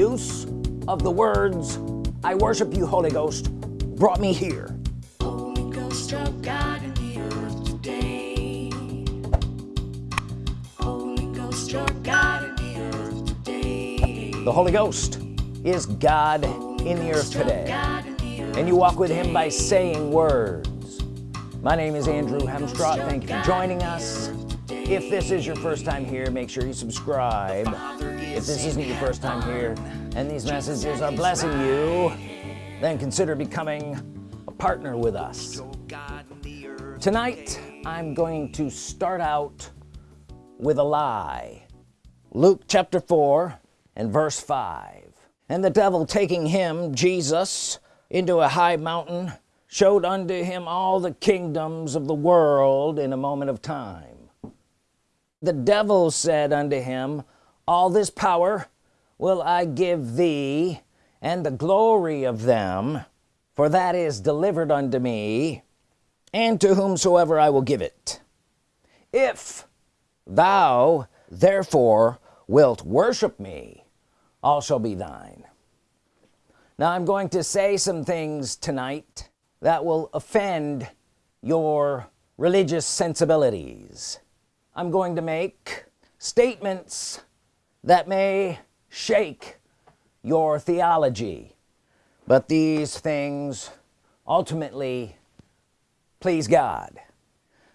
use of the words I worship you Holy Ghost brought me here. Holy Ghost of God in the earth today. Holy Ghost of God in the earth today. the Holy Ghost is God in the earth today. God in the earth. and you walk with him by saying words. My name is Andrew Hemstraw thank you for joining us. if this is your first time here make sure you subscribe if this isn't your first time here and these messages are blessing you then consider becoming a partner with us. Tonight I'm going to start out with a lie. Luke chapter 4 and verse 5 and the devil taking him Jesus into a high mountain showed unto him all the kingdoms of the world in a moment of time. The devil said unto him all this power will I give thee and the glory of them for that is delivered unto me and to whomsoever I will give it. If thou therefore wilt worship me all shall be thine. Now I'm going to say some things tonight that will offend your religious sensibilities. I'm going to make statements that may shake your theology. But these things ultimately please God.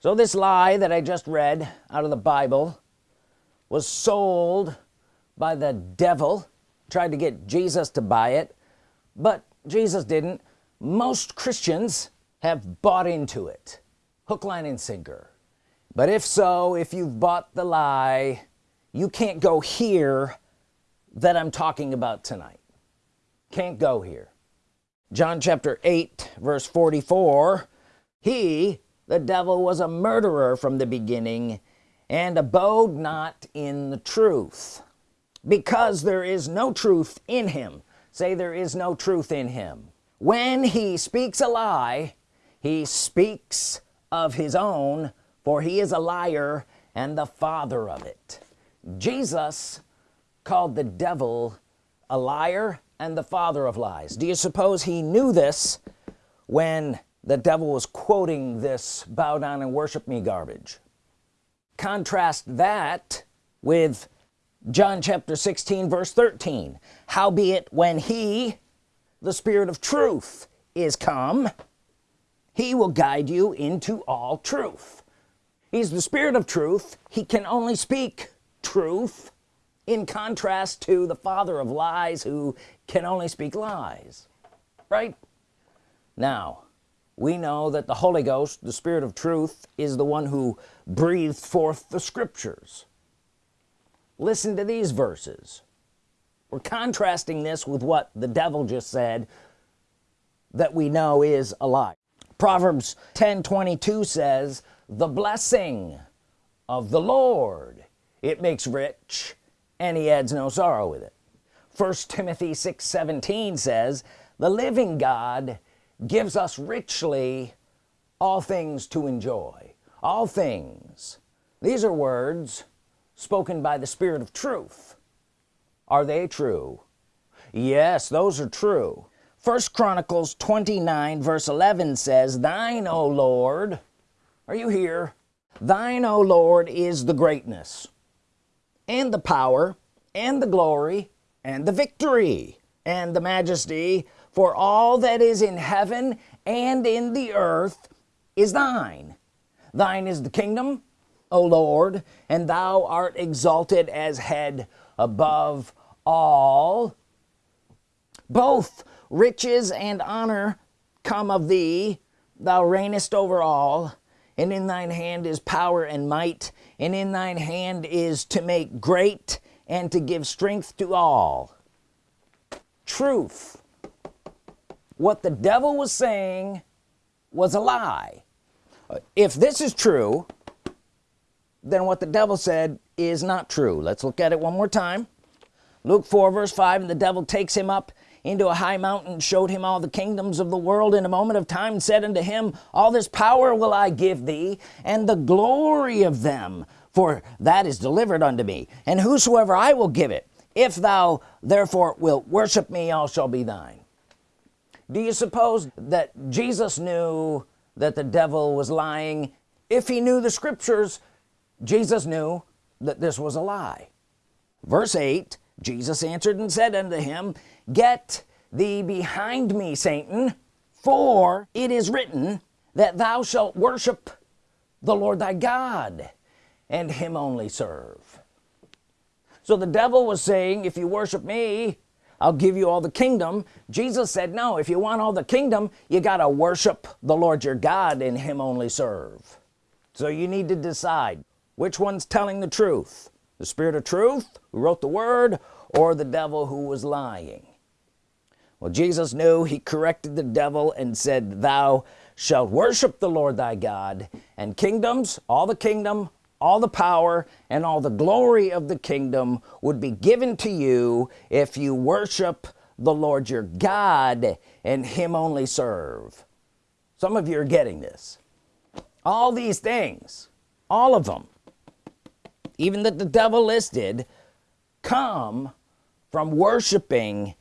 So this lie that I just read out of the Bible was sold by the devil tried to get Jesus to buy it but Jesus didn't. Most Christians have bought into it hook line and sinker. But if so if you've bought the lie you can't go here that I'm talking about tonight. Can't go here. John chapter 8 verse 44 he the devil was a murderer from the beginning and abode not in the truth. Because there is no truth in him. Say there is no truth in him. When he speaks a lie he speaks of his own for he is a liar and the father of it Jesus called the devil a liar and the father of lies. Do you suppose he knew this when the devil was quoting this bow down and worship me garbage? Contrast that with John chapter 16 verse 13 howbeit when he the spirit of truth is come he will guide you into all truth. He's the spirit of truth. He can only speak truth in contrast to the father of lies who can only speak lies right? Now we know that the Holy Ghost the Spirit of truth is the one who breathed forth the scriptures. Listen to these verses. We're contrasting this with what the devil just said that we know is a lie. Proverbs 10 22 says the blessing of the Lord it makes rich and he adds no sorrow with it. First Timothy 6 17 says the living God gives us richly all things to enjoy. All things. These are words spoken by the Spirit of truth. Are they true? Yes those are true. First Chronicles 29 verse 11 says thine O Lord are you here? Thine O Lord is the greatness and the power and the glory and the victory and the majesty for all that is in heaven and in the earth is thine. Thine is the kingdom O Lord and thou art exalted as head above all. Both riches and honor come of thee. Thou reignest over all and in thine hand is power and might and in thine hand is to make great and to give strength to all. Truth. What the devil was saying was a lie. Uh, if this is true then what the devil said is not true. Let's look at it one more time. Luke 4 verse 5 and the devil takes him up into a high mountain showed him all the kingdoms of the world. In a moment of time said unto him all this power will I give thee and the glory of them for that is delivered unto me. And whosoever I will give it if thou therefore wilt worship me all shall be thine. Do you suppose that Jesus knew that the devil was lying? If he knew the scriptures Jesus knew that this was a lie. Verse 8 Jesus answered and said unto him get thee behind me Satan for it is written that thou shalt worship the Lord thy God and him only serve. So the devil was saying if you worship me I'll give you all the kingdom. Jesus said no if you want all the kingdom you gotta worship the Lord your God and him only serve. So you need to decide which one's telling the truth the spirit of truth who wrote the word or the devil who was lying well Jesus knew he corrected the devil and said thou shalt worship the Lord thy God and kingdoms all the kingdom all the power and all the glory of the kingdom would be given to you if you worship the Lord your God and him only serve. Some of you are getting this. All these things all of them even that the devil listed come from worshiping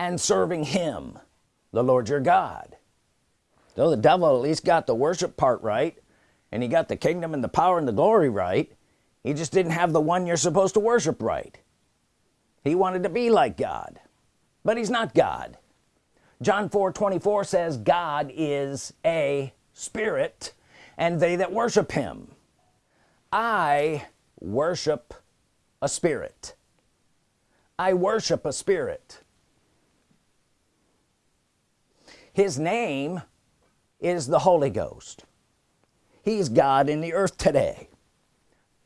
and serving him the Lord your God. So the devil at least got the worship part right and he got the kingdom and the power and the glory right he just didn't have the one you're supposed to worship right. He wanted to be like God but he's not God. John 4 24 says God is a spirit and they that worship him. I worship a spirit. I worship a spirit his name is the Holy Ghost. He's God in the earth today.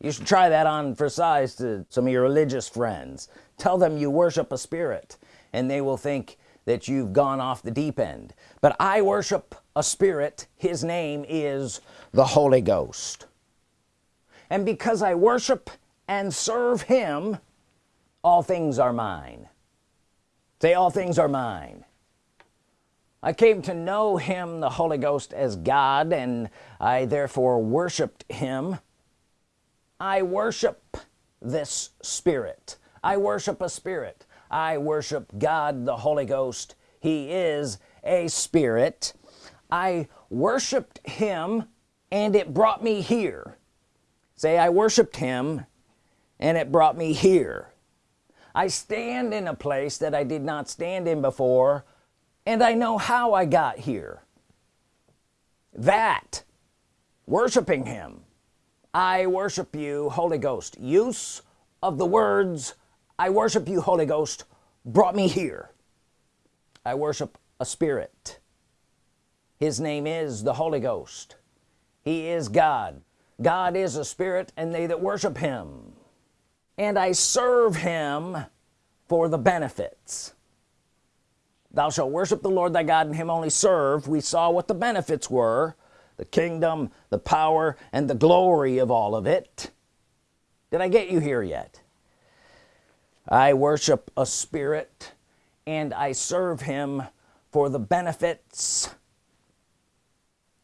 You should try that on for size to some of your religious friends. Tell them you worship a spirit and they will think that you've gone off the deep end. But I worship a spirit. His name is the Holy Ghost. And because I worship and serve him all things are mine. Say all things are mine I came to know him the Holy Ghost as God and I therefore worshiped him. I worship this spirit. I worship a spirit. I worship God the Holy Ghost. He is a spirit. I worshiped him and it brought me here. Say I worshiped him and it brought me here. I stand in a place that I did not stand in before and I know how I got here. That worshiping him. I worship you Holy Ghost. Use of the words I worship you Holy Ghost brought me here. I worship a spirit. His name is the Holy Ghost. He is God. God is a spirit and they that worship him. And I serve him for the benefits thou shalt worship the Lord thy God and him only serve. We saw what the benefits were the kingdom the power and the glory of all of it. Did I get you here yet? I worship a spirit and I serve him for the benefits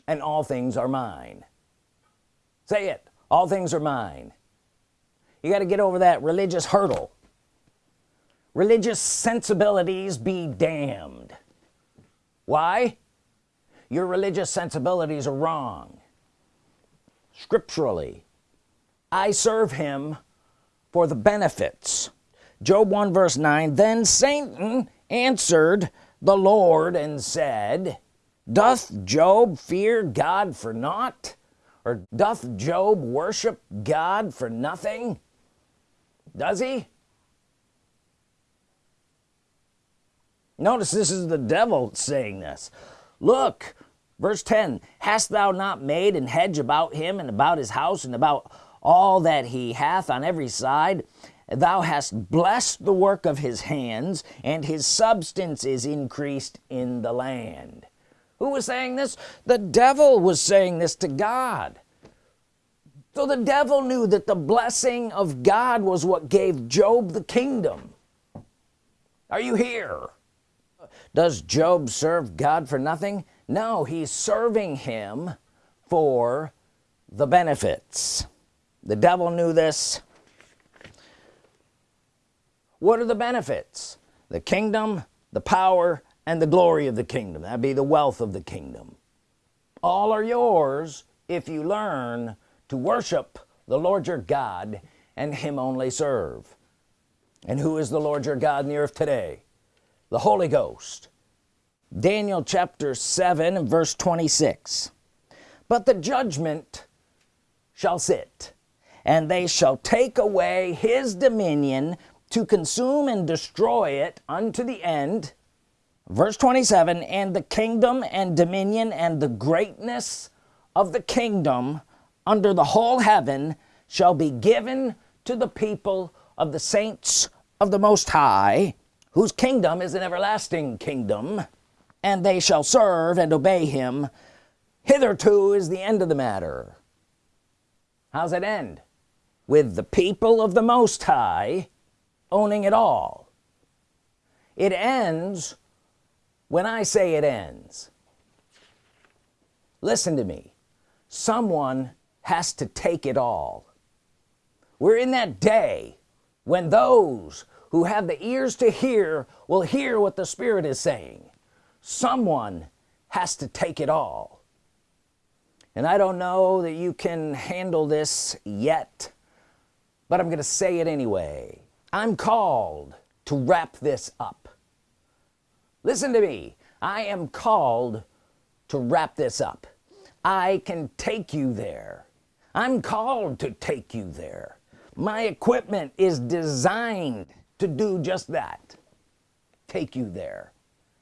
and all things are mine. Say it all things are mine. You got to get over that religious hurdle religious sensibilities be damned. Why? Your religious sensibilities are wrong. Scripturally I serve him for the benefits. Job 1 verse 9 then Satan answered the Lord and said doth Job fear God for naught? Or doth Job worship God for nothing? Does he notice this is the devil saying this. Look verse 10 hast thou not made an hedge about him and about his house and about all that he hath on every side? Thou hast blessed the work of his hands and his substance is increased in the land. Who was saying this? The devil was saying this to God. So the devil knew that the blessing of God was what gave Job the kingdom. Are you here does Job serve God for nothing? No he's serving him for the benefits. The devil knew this. What are the benefits? The kingdom the power and the glory of the kingdom. That be the wealth of the kingdom. All are yours if you learn to worship the Lord your God and him only serve. And who is the Lord your God in the earth today the Holy Ghost. Daniel chapter 7 verse 26 but the judgment shall sit and they shall take away his dominion to consume and destroy it unto the end. Verse 27 and the kingdom and dominion and the greatness of the kingdom under the whole heaven shall be given to the people of the saints of the Most High whose kingdom is an everlasting kingdom and they shall serve and obey him. Hitherto is the end of the matter. How's it end? With the people of the Most High owning it all. It ends when I say it ends. Listen to me. Someone has to take it all. We're in that day when those who have the ears to hear will hear what the Spirit is saying. Someone has to take it all. And I don't know that you can handle this yet but I'm gonna say it anyway. I'm called to wrap this up. Listen to me. I am called to wrap this up. I can take you there. I'm called to take you there. My equipment is designed to do just that. Take you there.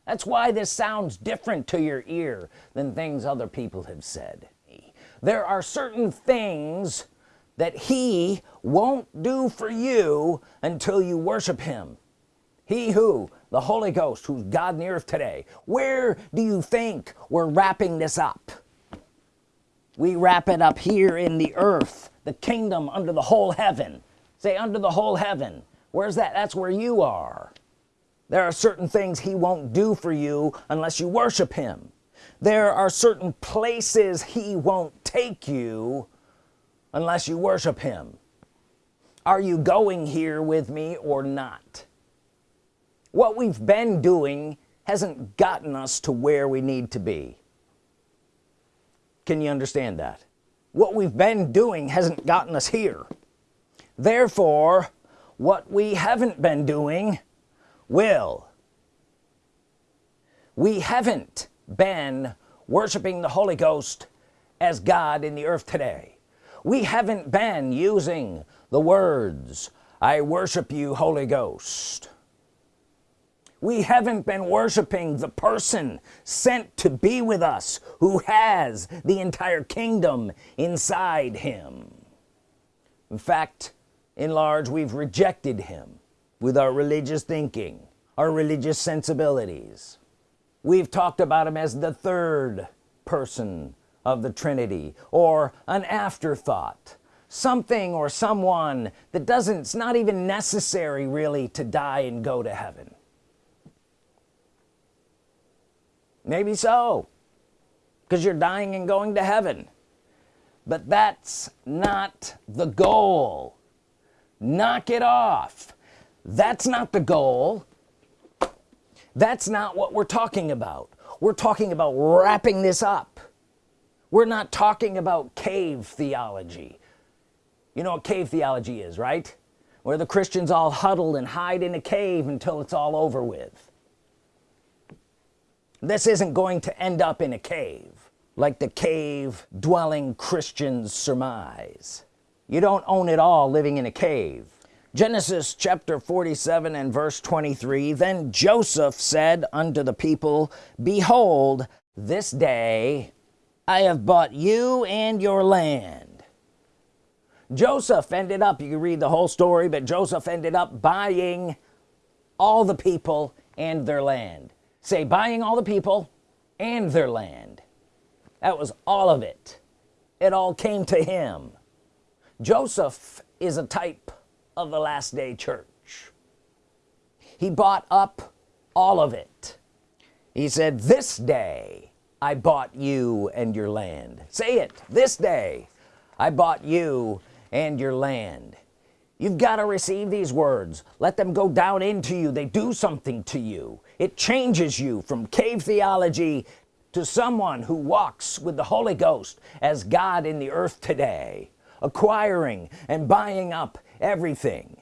That's why this sounds different to your ear than things other people have said. There are certain things that he won't do for you until you worship him. He who the Holy Ghost who's God in the earth today where do you think we're wrapping this up? We wrap it up here in the earth the kingdom under the whole heaven. Say under the whole heaven where's that? That's where you are. There are certain things he won't do for you unless you worship him. There are certain places he won't take you unless you worship him. Are you going here with me or not? What we've been doing hasn't gotten us to where we need to be. Can you understand that? What we've been doing hasn't gotten us here. Therefore what we haven't been doing will. We haven't been worshiping the Holy Ghost as God in the earth today. We haven't been using the words I worship you Holy Ghost. We haven't been worshiping the person sent to be with us who has the entire kingdom inside him. In fact in large we've rejected him with our religious thinking our religious sensibilities. We've talked about him as the third person of the Trinity or an afterthought something or someone that doesn't it's not even necessary really to die and go to heaven. Maybe so because you're dying and going to heaven. But that's not the goal knock it off. That's not the goal. That's not what we're talking about. We're talking about wrapping this up. We're not talking about cave theology. You know what cave theology is right? Where the Christians all huddle and hide in a cave until it's all over with. This isn't going to end up in a cave like the cave dwelling Christians surmise you don't own it all living in a cave. Genesis chapter 47 and verse 23 then Joseph said unto the people behold this day I have bought you and your land. Joseph ended up you can read the whole story but Joseph ended up buying all the people and their land. Say buying all the people and their land. That was all of it. It all came to him Joseph is a type of the last day church. He bought up all of it. He said this day I bought you and your land. Say it this day I bought you and your land. You've got to receive these words. Let them go down into you. They do something to you. It changes you from cave theology to someone who walks with the Holy Ghost as God in the earth today acquiring and buying up everything.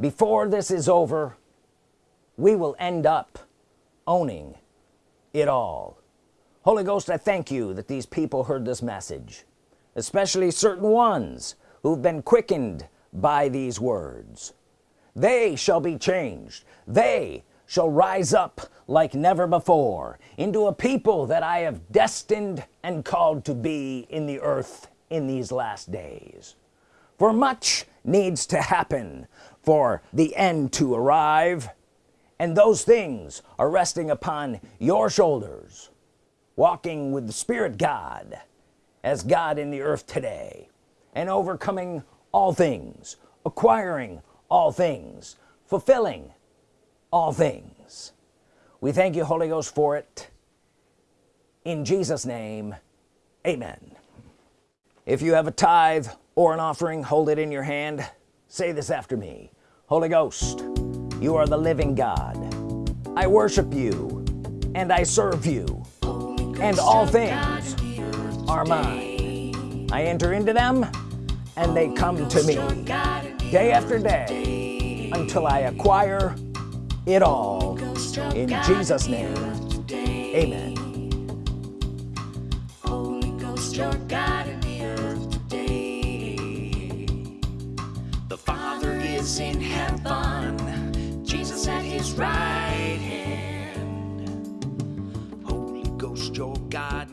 Before this is over we will end up owning it all. Holy Ghost I thank you that these people heard this message especially certain ones who've been quickened by these words. They shall be changed. They shall rise up like never before into a people that I have destined and called to be in the earth in these last days. For much needs to happen for the end to arrive and those things are resting upon your shoulders walking with the Spirit God as God in the earth today and overcoming all things acquiring all things fulfilling all things. We thank you Holy Ghost for it. In Jesus name amen. If you have a tithe or an offering hold it in your hand. Say this after me. Holy Ghost you are the living God. I worship you and I serve you and all things are mine. I enter into them and they come to me. Day after day until I acquire it all in Jesus name amen Holy Ghost, your God in the earth today. The Father is in heaven, Jesus at his right hand. Holy Ghost, your God